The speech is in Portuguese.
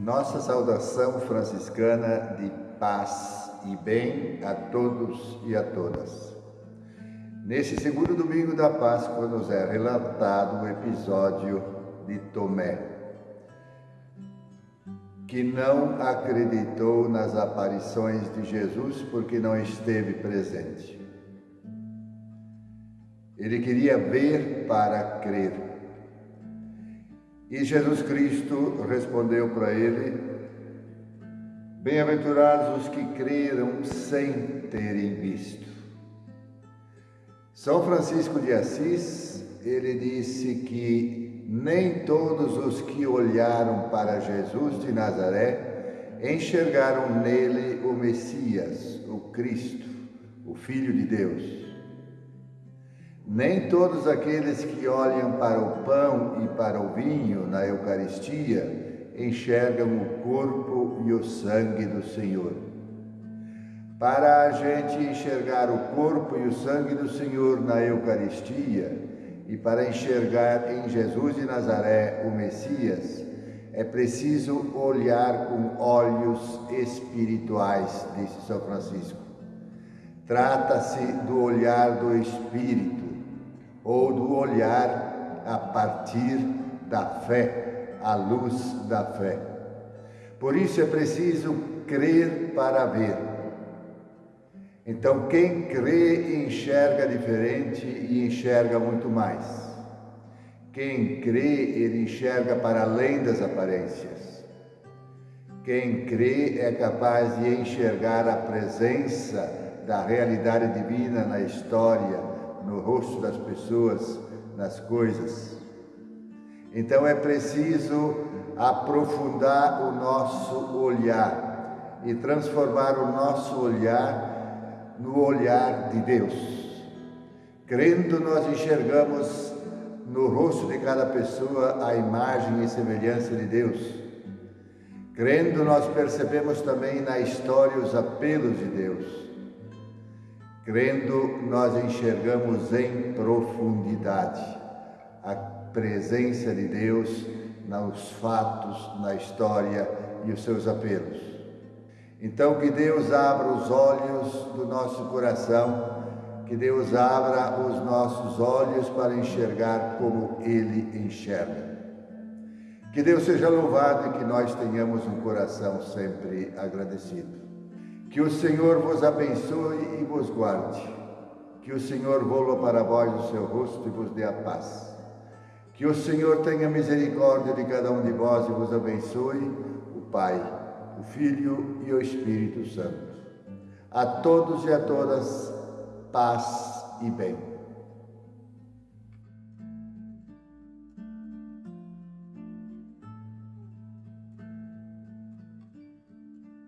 Nossa saudação franciscana de paz e bem a todos e a todas. Nesse segundo domingo da Páscoa nos é relatado o episódio de Tomé, que não acreditou nas aparições de Jesus porque não esteve presente. Ele queria ver para crer. E Jesus Cristo respondeu para ele: Bem-aventurados os que creram sem terem visto. São Francisco de Assis, ele disse que nem todos os que olharam para Jesus de Nazaré enxergaram nele o Messias, o Cristo, o Filho de Deus. Nem todos aqueles que olham para o pão para o vinho na Eucaristia enxergam o corpo e o sangue do Senhor. Para a gente enxergar o corpo e o sangue do Senhor na Eucaristia e para enxergar em Jesus de Nazaré o Messias, é preciso olhar com olhos espirituais, disse São Francisco. Trata-se do olhar do Espírito ou do olhar a partir da fé, à luz da fé. Por isso é preciso crer para ver. Então, quem crê enxerga diferente e enxerga muito mais. Quem crê, ele enxerga para além das aparências. Quem crê é capaz de enxergar a presença da realidade divina na história, no rosto das pessoas, nas coisas. Então é preciso aprofundar o nosso olhar e transformar o nosso olhar no olhar de Deus. Crendo, nós enxergamos no rosto de cada pessoa a imagem e semelhança de Deus. Crendo, nós percebemos também na história os apelos de Deus. Crendo, nós enxergamos em profundidade a presença de Deus nos fatos, na história e os seus apelos. Então, que Deus abra os olhos do nosso coração, que Deus abra os nossos olhos para enxergar como Ele enxerga. Que Deus seja louvado e que nós tenhamos um coração sempre agradecido. Que o Senhor vos abençoe e vos guarde. Que o Senhor volva para vós o seu rosto e vos dê a paz. Que o Senhor tenha misericórdia de cada um de vós e vos abençoe, o Pai, o Filho e o Espírito Santo. A todos e a todas, paz e bem.